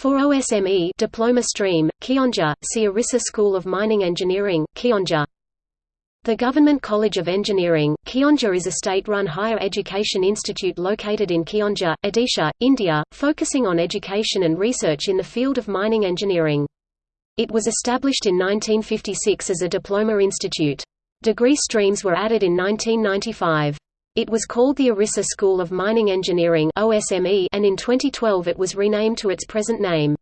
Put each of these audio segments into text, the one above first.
For OSME diploma stream, Keonjhar, see School of Mining Engineering, Keonjhar. The Government College of Engineering, Keonjhar is a state-run higher education institute located in Keonjhar, Odisha, India, focusing on education and research in the field of mining engineering. It was established in 1956 as a diploma institute. Degree streams were added in 1995. It was called the Orissa School of Mining Engineering (OSME) and in 2012 it was renamed to its present name.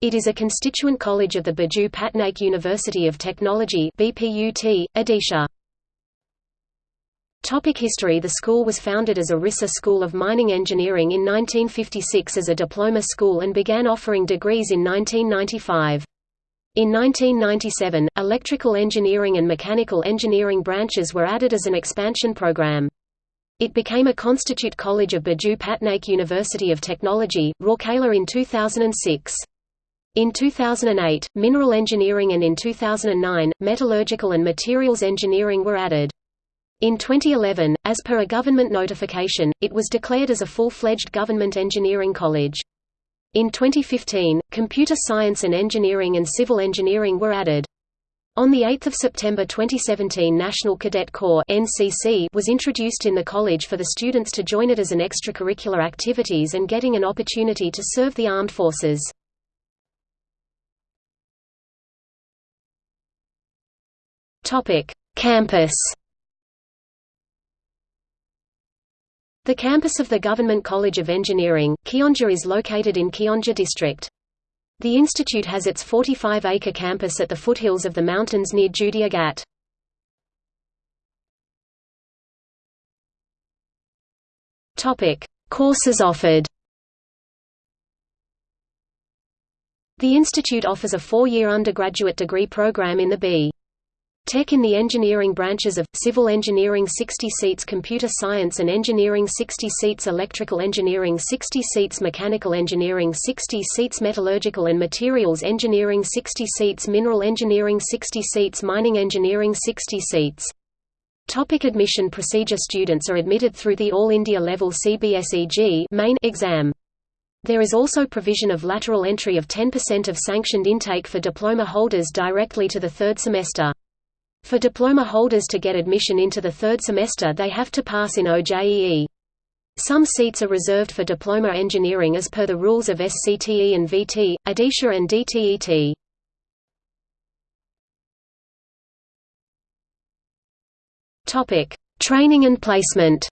It is a constituent college of the Biju Patnaik University of Technology (BPUT), Odisha. Topic history The school was founded as Orissa School of Mining Engineering in 1956 as a diploma school and began offering degrees in 1995. In 1997, electrical engineering and mechanical engineering branches were added as an expansion program. It became a constitute college of Biju Patnaik University of Technology, Rourkela in 2006. In 2008, mineral engineering and in 2009, metallurgical and materials engineering were added. In 2011, as per a government notification, it was declared as a full-fledged government engineering college. In 2015, computer science and engineering and civil engineering were added. On 8 September 2017 National Cadet Corps NCC was introduced in the college for the students to join it as an extracurricular activities and getting an opportunity to serve the armed forces. Campus The campus of the Government College of Engineering, Keonjhar is located in Keonjhar district. The institute has its 45-acre campus at the foothills of the mountains near Judea Ghat. Courses offered. The institute offers a four-year undergraduate degree program in the B. Tech in the engineering branches of, civil engineering 60 seats computer science and engineering 60 seats electrical engineering 60 seats mechanical engineering 60 seats metallurgical and materials engineering 60 seats mineral engineering 60 seats mining engineering 60 seats. Topic admission procedure Students are admitted through the All India Level CBSEG main exam. There is also provision of lateral entry of 10% of sanctioned intake for diploma holders directly to the third semester. For diploma holders to get admission into the third semester they have to pass in OJEE. Some seats are reserved for diploma engineering as per the rules of SCTE and VT, Odisha and DTET. Topic: Training and placement.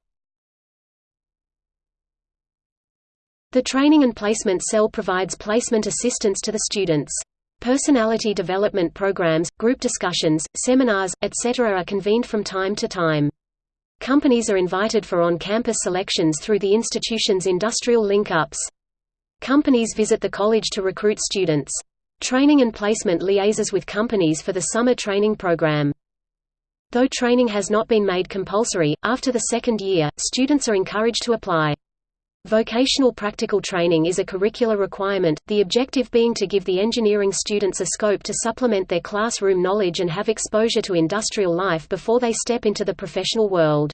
The Training and Placement Cell provides placement assistance to the students. Personality development programs, group discussions, seminars, etc. are convened from time to time. Companies are invited for on-campus selections through the institution's industrial link-ups. Companies visit the college to recruit students. Training and placement liaises with companies for the summer training program. Though training has not been made compulsory, after the second year, students are encouraged to apply. Vocational practical training is a curricular requirement, the objective being to give the engineering students a scope to supplement their classroom knowledge and have exposure to industrial life before they step into the professional world.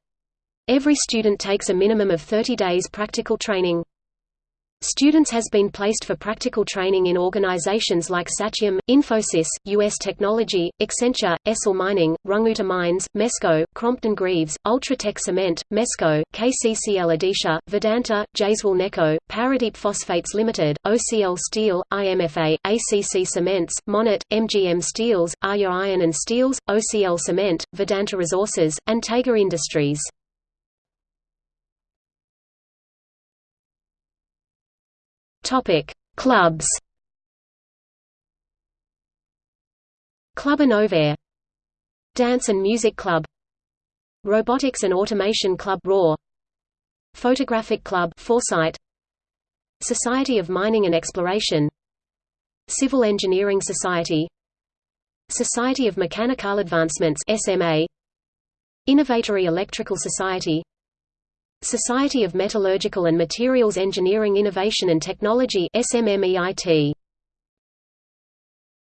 Every student takes a minimum of 30 days practical training. Students has been placed for practical training in organizations like Satyam, Infosys, US Technology, Accenture, Essel Mining, Rungta Mines, Mesco, Crompton Greaves, Ultratech Cement, Mesco, KCCL Odisha, Vedanta, Jaiswal Neco, Paradeep Phosphates Limited, OCL Steel, IMFA, ACC Cements, Monnet, MGM Steels, Arya Iron and Steels, OCL Cement, Vedanta Resources, and Tega Industries. Topic: Clubs. Club Innovair Dance and Music Club. Robotics and Automation Club RAW. Photographic Club Foresight. Society of Mining and Exploration. Civil Engineering Society. Society of Mechanical Advancements SMA Innovatory Electrical Society Society of Metallurgical and Materials Engineering Innovation and Technology SMMEIT